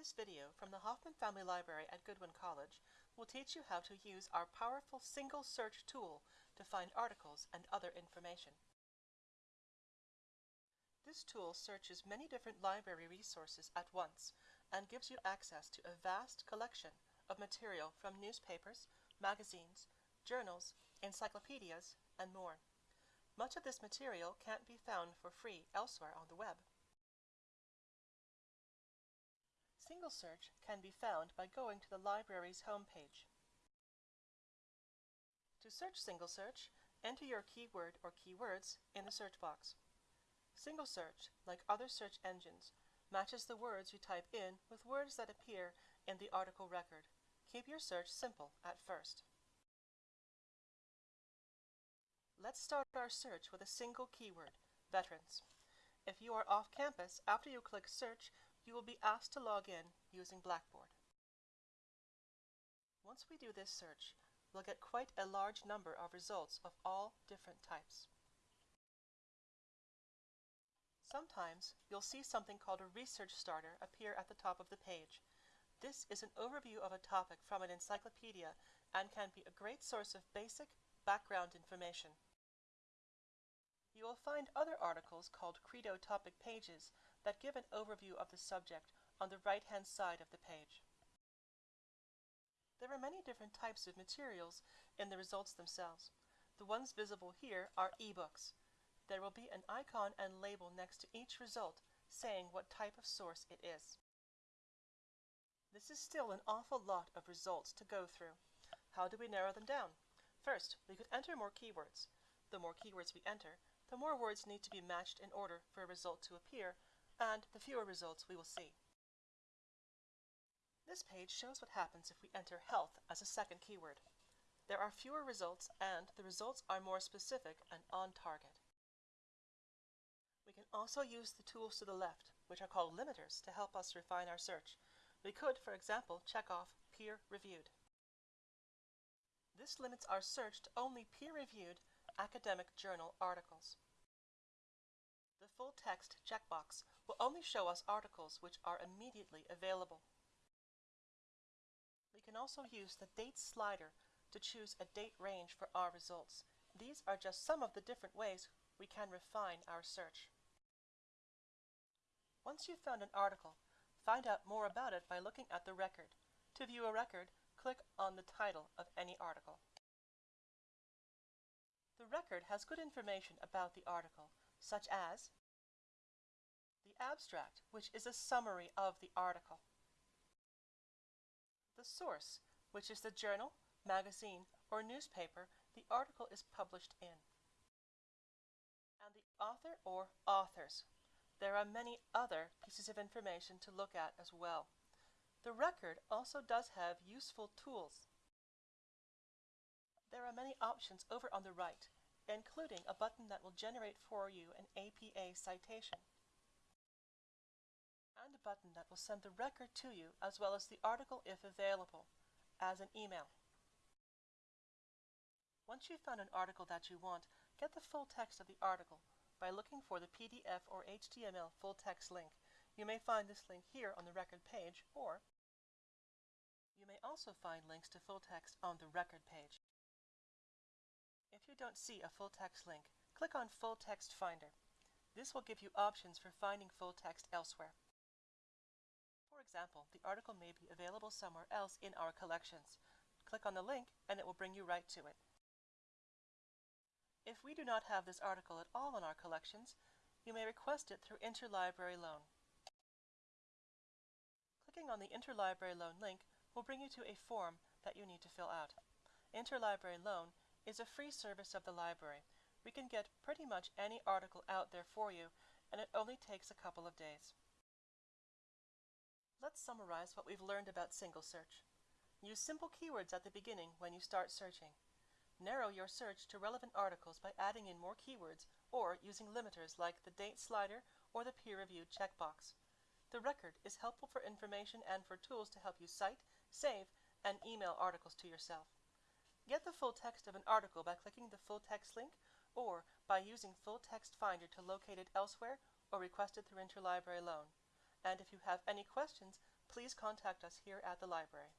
This video from the Hoffman Family Library at Goodwin College will teach you how to use our powerful single search tool to find articles and other information. This tool searches many different library resources at once and gives you access to a vast collection of material from newspapers, magazines, journals, encyclopedias, and more. Much of this material can't be found for free elsewhere on the web. Single search can be found by going to the library's homepage. To search single search, enter your keyword or keywords in the search box. Single search, like other search engines, matches the words you type in with words that appear in the article record. Keep your search simple at first. Let's start our search with a single keyword, veterans. If you are off campus, after you click search, you will be asked to log in using Blackboard. Once we do this search, we'll get quite a large number of results of all different types. Sometimes you'll see something called a research starter appear at the top of the page. This is an overview of a topic from an encyclopedia and can be a great source of basic background information. You will find other articles called Credo topic pages that give an overview of the subject on the right-hand side of the page. There are many different types of materials in the results themselves. The ones visible here are ebooks. There will be an icon and label next to each result saying what type of source it is. This is still an awful lot of results to go through. How do we narrow them down? First, we could enter more keywords. The more keywords we enter, the more words need to be matched in order for a result to appear, and the fewer results we will see. This page shows what happens if we enter health as a second keyword. There are fewer results and the results are more specific and on target. We can also use the tools to the left, which are called limiters, to help us refine our search. We could, for example, check off peer reviewed. This limits our search to only peer-reviewed academic journal articles. The full text checkbox will only show us articles which are immediately available. We can also use the date slider to choose a date range for our results. These are just some of the different ways we can refine our search. Once you've found an article, find out more about it by looking at the record. To view a record, click on the title of any article. Record has good information about the article, such as the abstract, which is a summary of the article, the source, which is the journal, magazine, or newspaper the article is published in, and the author or authors. There are many other pieces of information to look at as well. The record also does have useful tools there are many options over on the right, including a button that will generate for you an APA citation, and a button that will send the record to you as well as the article if available, as an email. Once you've found an article that you want, get the full text of the article by looking for the PDF or HTML full text link. You may find this link here on the record page, or you may also find links to full text on the record page. If you don't see a full text link, click on Full Text Finder. This will give you options for finding full text elsewhere. For example, the article may be available somewhere else in our collections. Click on the link and it will bring you right to it. If we do not have this article at all in our collections, you may request it through Interlibrary Loan. Clicking on the Interlibrary Loan link will bring you to a form that you need to fill out. Interlibrary Loan is a free service of the library. We can get pretty much any article out there for you, and it only takes a couple of days. Let's summarize what we've learned about single search. Use simple keywords at the beginning when you start searching. Narrow your search to relevant articles by adding in more keywords or using limiters like the date slider or the peer-reviewed checkbox. The record is helpful for information and for tools to help you cite, save, and email articles to yourself. Get the full text of an article by clicking the full text link or by using Full Text Finder to locate it elsewhere or request it through Interlibrary Loan. And if you have any questions, please contact us here at the library.